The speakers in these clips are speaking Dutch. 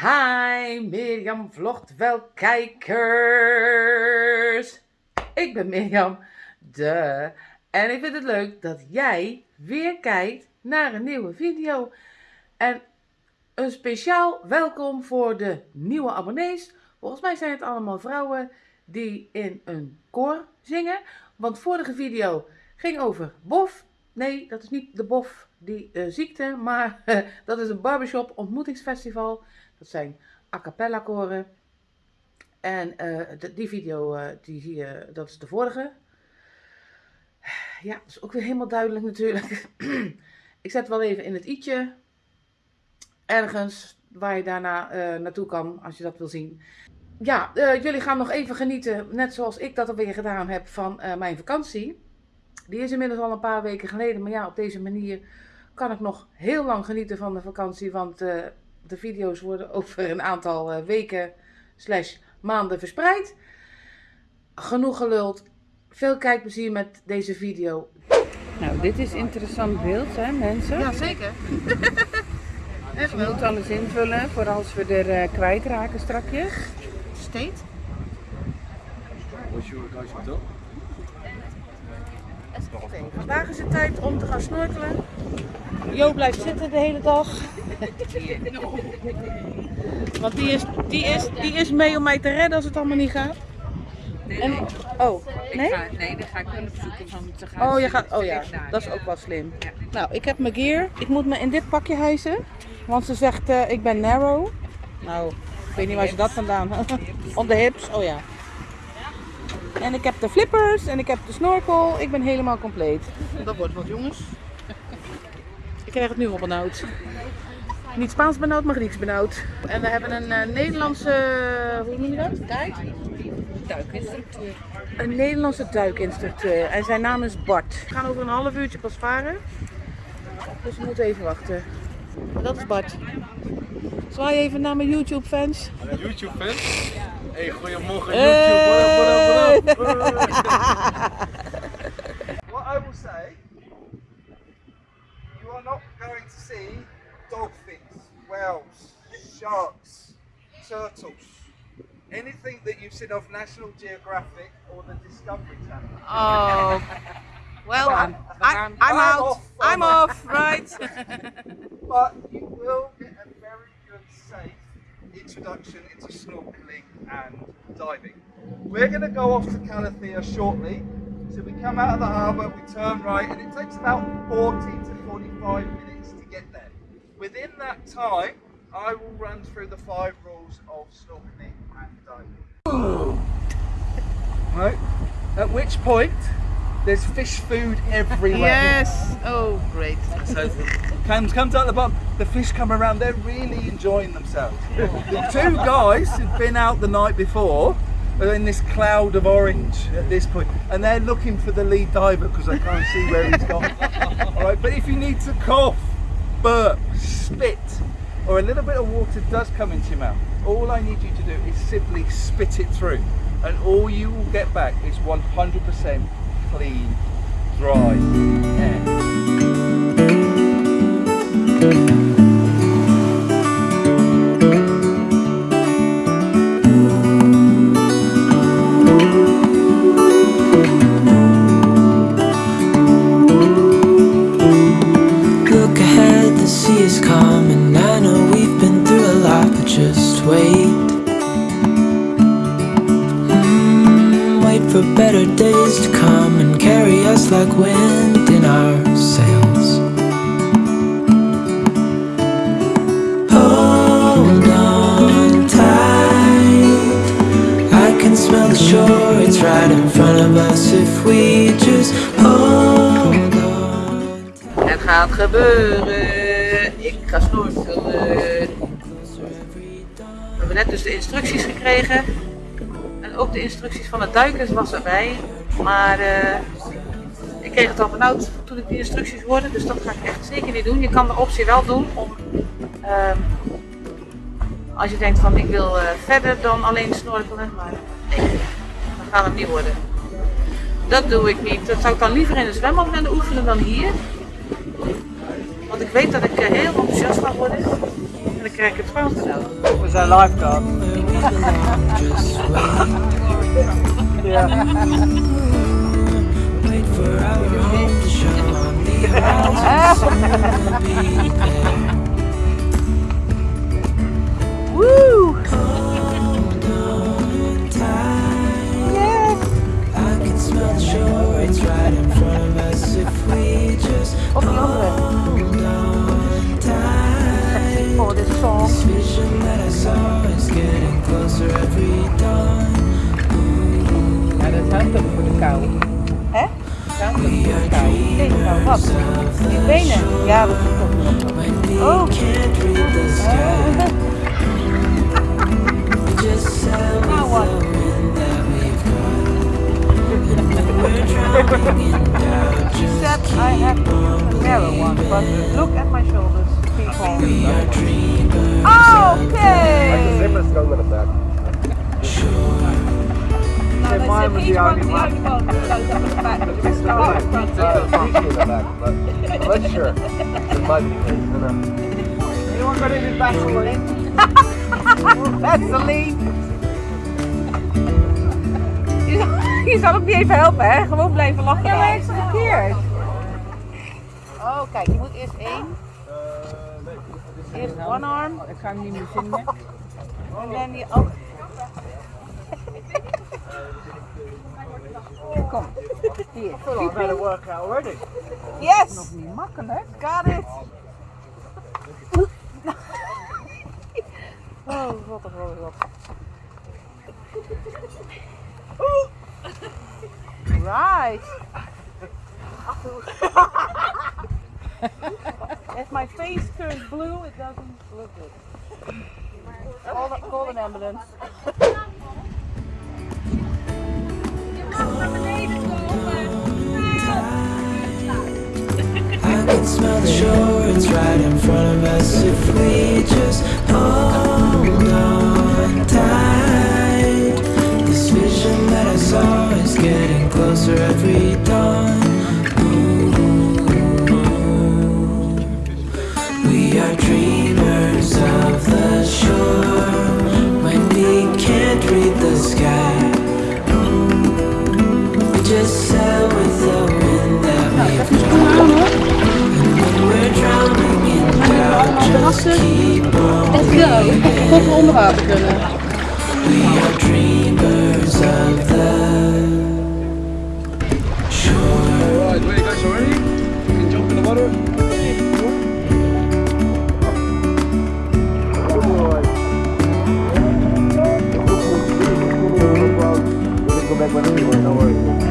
Hi, Mirjam vlogt wel kijkers. Ik ben Mirjam, de. En ik vind het leuk dat jij weer kijkt naar een nieuwe video. En een speciaal welkom voor de nieuwe abonnees. Volgens mij zijn het allemaal vrouwen die in een koor zingen. Want vorige video ging over bof. Nee, dat is niet de bof die uh, ziekte, maar dat is een barbershop ontmoetingsfestival. Dat zijn a cappella koren. En uh, de, die video, die zie je, dat is de vorige. Ja, dat is ook weer helemaal duidelijk natuurlijk. Ik zet wel even in het i'tje. Ergens waar je daarna naartoe kan, als je dat wil zien. Ja, jullie gaan nog even genieten, net zoals ik dat alweer gedaan heb, van mijn vakantie. Die is inmiddels al een paar weken geleden, maar ja, op deze manier kan ik nog heel lang genieten van de vakantie, want uh, de video's worden over een aantal uh, weken slash maanden verspreid. Genoeg geluld. Veel kijkplezier met deze video. Nou, dit is interessant beeld, hè mensen? Ja, zeker. Je moet alles invullen voor als we er uh, kwijtraken strakjes. State. What's your guys hotel? Vandaag is het tijd om te gaan snorkelen. Jo blijft zitten de hele dag. Want die is, die, is, die is mee om mij te redden als het allemaal niet gaat. Nee, en, nee. oh, nee? Ik ga, nee, dan ga ik hun opzoeken van te gaan. Oh, je gaat, oh ja, dat is ook wel slim. Ja. Nou, ik heb mijn gear. Ik moet me in dit pakje hijsen. Want ze zegt, uh, ik ben narrow. Nou, ik weet niet waar ze dat vandaan Op de hips, oh ja. En ik heb de flippers en ik heb de snorkel. Ik ben helemaal compleet. Dat wordt wat jongens. Ik krijg het nu al benauwd. Niet Spaans benauwd, maar Grieks benauwd. En we hebben een uh, Nederlandse, hoe noem je dat? Guide? Duikinstructeur. Een Nederlandse duikinstructeur. En zijn naam is Bart. We gaan over een half uurtje pas varen. Dus we moeten even wachten. Dat is Bart. Zwaai even naar mijn YouTube fans. YouTube fans? Hey, goedemorgen Hey. YouTube. What I will say, you are not going to see dolphins, whales, sharks, turtles, anything that you've seen of National Geographic or the Discovery Channel. Oh. Well, I'm, I'm I'm out. off. I'm off, right? But you will get a very good, safe introduction into snorkeling and diving. We're going to go off to Calathea shortly. So we come out of the harbour, we turn right, and it takes about 40 to 45 minutes to get there. Within that time, I will run through the five rules of snorkeling and diving. Right. At which point, there's fish food everywhere. yes. Oh, great. So comes comes out the bottom. The fish come around. They're really enjoying themselves. the two guys who've been out the night before are in this cloud of orange at this point, and they're looking for the lead diver because they can't see where he's gone. All right, but if you need to cough, burp, spit, or a little bit of water does come into your mouth, all I need you to do is simply spit it through, and all you will get back is 100% clean, dry air. For better days to come and carry us like wind in our sails. Hold on tight, I can smell the shore, it's right in front of us if we just hold on. Het gaat gebeuren. Ik ga snorkelen. We hebben net dus de instructies gekregen. Ook de instructies van de duikers was erbij. Maar eh, ik kreeg het al benauwd toen ik die instructies hoorde. Dus dat ga ik echt zeker niet doen. Je kan de optie wel doen om... ehm, als je denkt van ik wil eh, verder dan alleen snorkelen. Maar nee, dat gaat hem niet worden. Dat doe ik niet. Dat zou ik dan liever in een zwembad willen oefenen dan hier. Want ik weet dat ik eh, heel enthousiast ga worden. En dan krijg ik het Frans cadeau. Was our lifeguard? Wait Nee, nou wat? Die benen. Ja, dat is ook When we Oh. can't read the sky. We just sail with Now what? the wind that we've got. And when we're drowning in doubt, just Except I have a narrow one, but look at my shoulders, people. we are dreamers. Okay! Zimmer stond er back. Say mine was the only one. It's not like in the back, but I'm not sure. Anyone got any Vaseline? Vaseline! Je zal ook niet even helpen, hè? Gewoon blijven lachen. Ja, maar ik verkeerd. Oh, kijk, je moet eerst één. Eerst one arm. Ik ga hem niet meer vinden. En dan die ook. Kom. Hier. I've had a workout already. Yes! Niet makkelijk. Got it! Oh, wat een rode wat. Right. If my face turns blue, it doesn't look good. Call, the, call an ambulance. smell the shore, it's right in front of us if we just hold on tight. This vision that I saw is getting closer every dawn. Just keep on. Tot we onder water kunnen. Alright, you guys already? You can jump in the water. Go back when we were, no.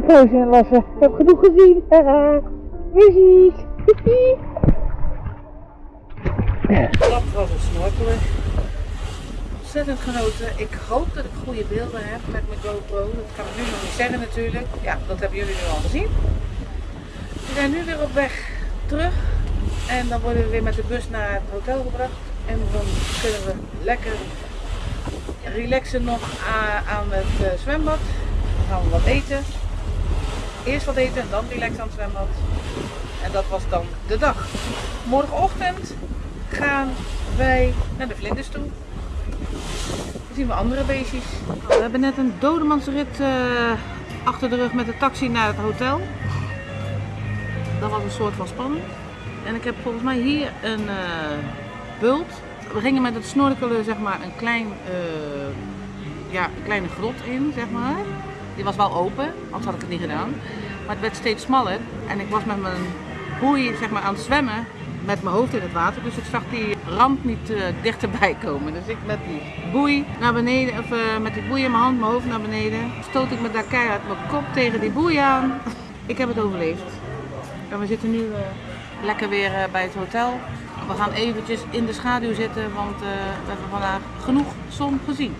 Poosje inlassen. Ik heb genoeg gezien. Muziek. Dat was het snorkelen. Ontzettend genoten. Ik hoop dat ik goede beelden heb met mijn GoPro. Dat kan ik nu nog niet zeggen natuurlijk. Ja, dat hebben jullie nu al gezien. We zijn nu weer op weg terug. En dan worden we weer met de bus naar het hotel gebracht. En dan kunnen we lekker relaxen nog aan het eh, zwembad. Dan gaan we wat eten. Eerst wat eten en dan relaxen aan het zwembad. En dat was dan de dag. Morgenochtend gaan wij naar de vlinders toe. Dan zien we andere beestjes. We hebben net een dodemansrit eh, achter de rug met de taxi naar het hotel. Dat was een soort van spanning. En ik heb volgens mij hier een eh, bult. We gingen met het snorkelen zeg maar een, klein, eh, ja, kleine grot in, zeg maar. Die was wel open, anders had ik het niet gedaan. Maar het werd steeds smaller en ik was met mijn boei zeg maar, aan het zwemmen met mijn hoofd in het water. Dus ik zag die rand niet eh, dichterbij komen. Dus ik met die boei naar beneden, of eh, met die boei in mijn hand, mijn hoofd naar beneden. Stoot ik me daar keihard mijn kop tegen die boei aan. Ik heb het overleefd. En we zitten nu eh, lekker weer bij het hotel. We gaan eventjes in de schaduw zitten, want we hebben vandaag genoeg zon gezien.